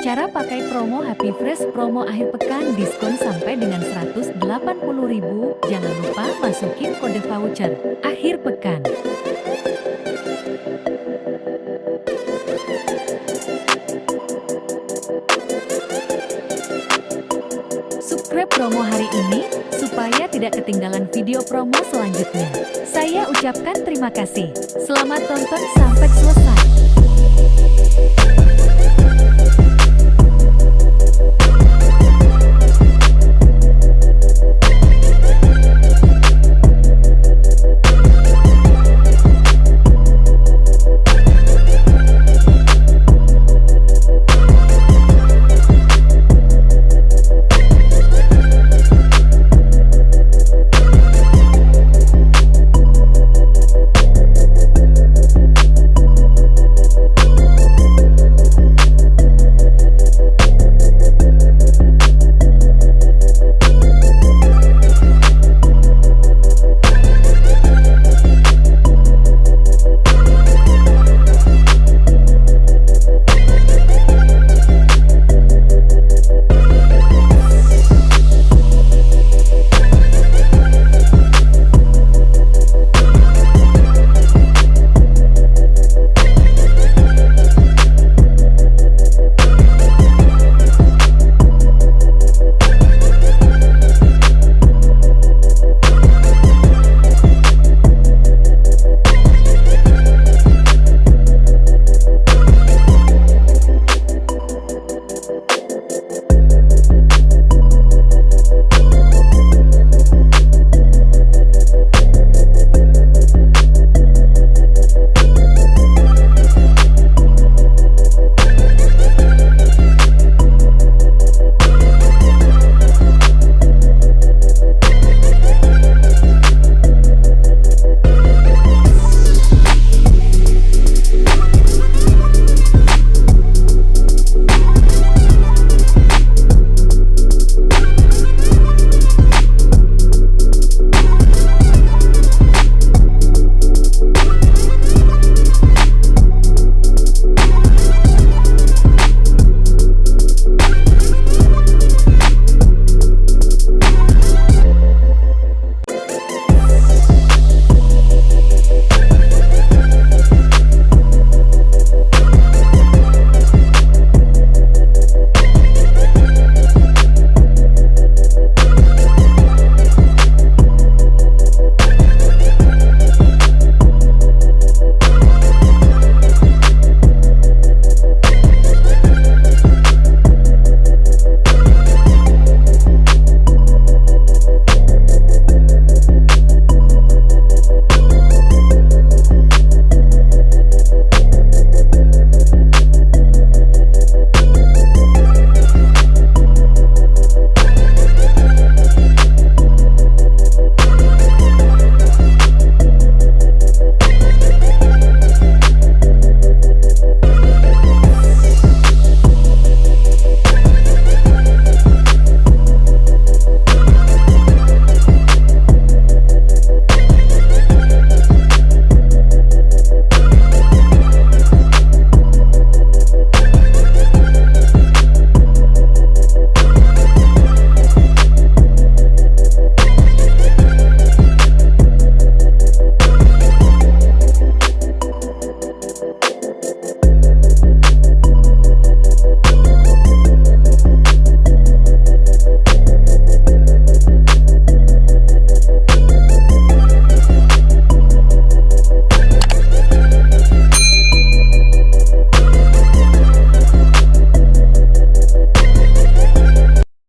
Cara pakai promo Happy Fresh promo akhir pekan diskon sampai dengan 180.000. Jangan lupa masukin kode voucher akhir pekan. Subscribe promo hari ini supaya tidak ketinggalan video promo selanjutnya. Saya ucapkan terima kasih. Selamat tonton sampai selesai.